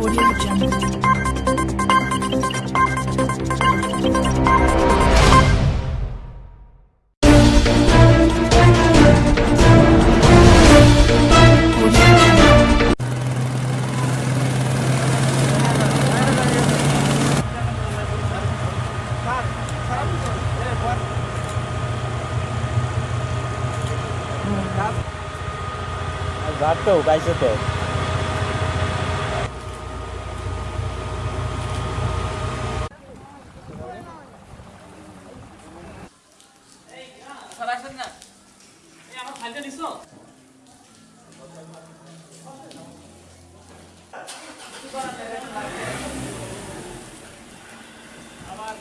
Audio Jungle. Audio Warto, 잘하셨나? 야, 아마 발전 있어. 아마